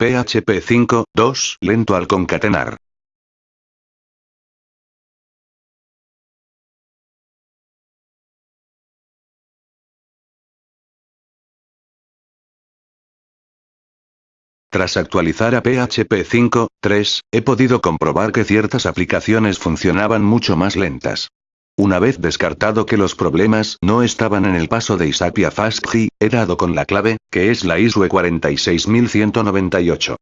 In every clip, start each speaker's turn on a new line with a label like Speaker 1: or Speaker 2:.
Speaker 1: PHP 5.2 lento al concatenar. Tras actualizar a PHP 5.3, he podido comprobar que ciertas aplicaciones funcionaban mucho más lentas. Una vez descartado que los problemas no estaban en el paso de ISAPI a FastKey, he dado con la clave, que es la ISUE 46198.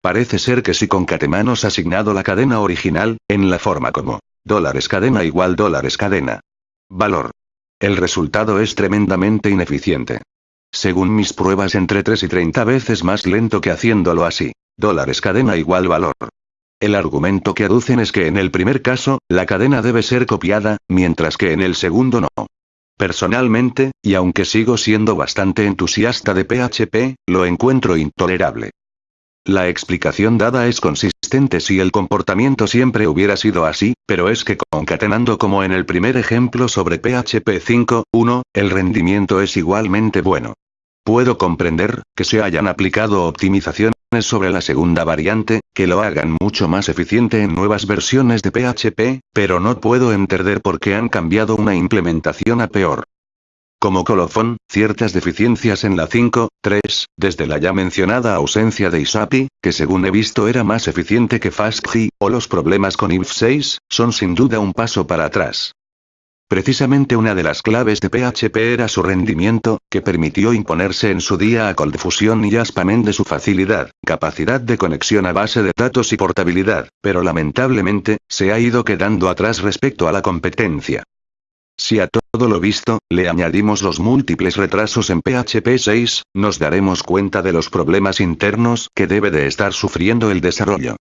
Speaker 1: Parece ser que si concatenamos asignado la cadena original, en la forma como dólares cadena igual dólares cadena. Valor. El resultado es tremendamente ineficiente. Según mis pruebas entre 3 y 30 veces más lento que haciéndolo así. Dólares cadena igual valor. El argumento que aducen es que en el primer caso, la cadena debe ser copiada, mientras que en el segundo no. Personalmente, y aunque sigo siendo bastante entusiasta de PHP, lo encuentro intolerable. La explicación dada es consistente si el comportamiento siempre hubiera sido así, pero es que concatenando como en el primer ejemplo sobre PHP 5.1, el rendimiento es igualmente bueno. Puedo comprender, que se hayan aplicado optimizaciones sobre la segunda variante, que lo hagan mucho más eficiente en nuevas versiones de PHP, pero no puedo entender por qué han cambiado una implementación a peor. Como colofón, ciertas deficiencias en la 5.3, desde la ya mencionada ausencia de ISAPI, que según he visto era más eficiente que FastKey, o los problemas con IF6, son sin duda un paso para atrás. Precisamente una de las claves de PHP era su rendimiento, que permitió imponerse en su día a ColdFusion y Jaspamen de su facilidad, capacidad de conexión a base de datos y portabilidad, pero lamentablemente, se ha ido quedando atrás respecto a la competencia. Si a todo lo visto, le añadimos los múltiples retrasos en PHP 6, nos daremos cuenta de los problemas internos que debe de estar sufriendo el desarrollo.